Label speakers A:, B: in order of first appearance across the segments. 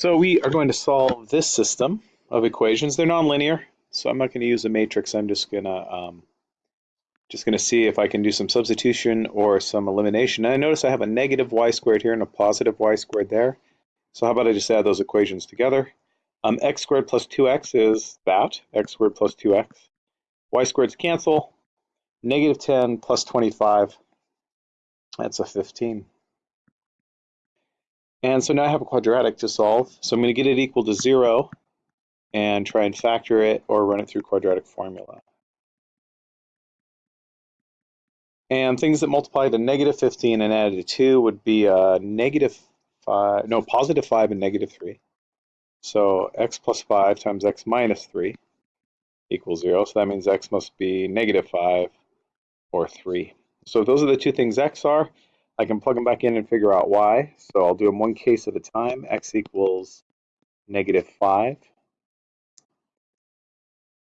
A: So we are going to solve this system of equations. They're nonlinear, so I'm not going to use a matrix. I'm just going to um, just going to see if I can do some substitution or some elimination. And I notice I have a negative y squared here and a positive y squared there. So how about I just add those equations together? Um, x squared plus 2x is that, x squared plus 2x. y squareds cancel. Negative 10 plus 25, that's a 15. And so now I have a quadratic to solve. So I'm going to get it equal to 0 and try and factor it or run it through quadratic formula. And things that multiply to negative 15 and add to 2 would be a negative 5, no, positive 5 and negative 3. So x plus 5 times x minus 3 equals 0. So that means x must be negative 5 or 3. So those are the two things x are. I can plug them back in and figure out why. So I'll do them one case at a time. x equals negative 5.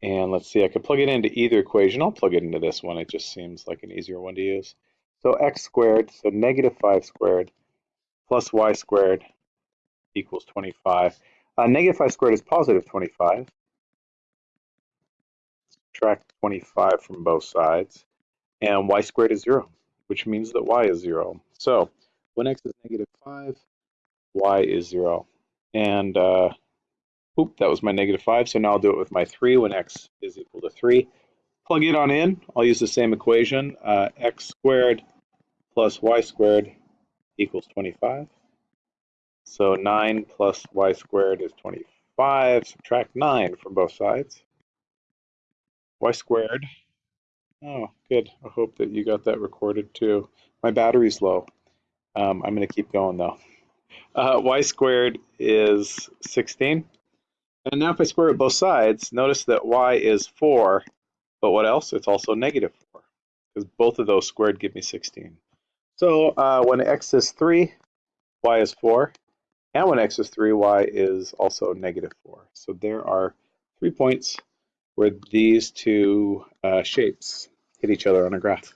A: And let's see, I could plug it into either equation. I'll plug it into this one. It just seems like an easier one to use. So x squared, so negative 5 squared plus y squared equals 25. Uh, negative 5 squared is positive 25. Subtract 25 from both sides. And y squared is 0 which means that y is 0. So when x is negative 5, y is 0. And, uh, oop, that was my negative 5, so now I'll do it with my 3 when x is equal to 3. Plug it on in. I'll use the same equation. Uh, x squared plus y squared equals 25. So 9 plus y squared is 25. Subtract 9 from both sides. y squared Oh, good. I hope that you got that recorded too. My battery's low. Um, I'm going to keep going though. Uh, y squared is 16. And now if I square it both sides, notice that y is 4. But what else? It's also negative 4. Because both of those squared give me 16. So uh, when x is 3, y is 4. And when x is 3, y is also negative 4. So there are three points where these two uh, shapes hit each other on a graph.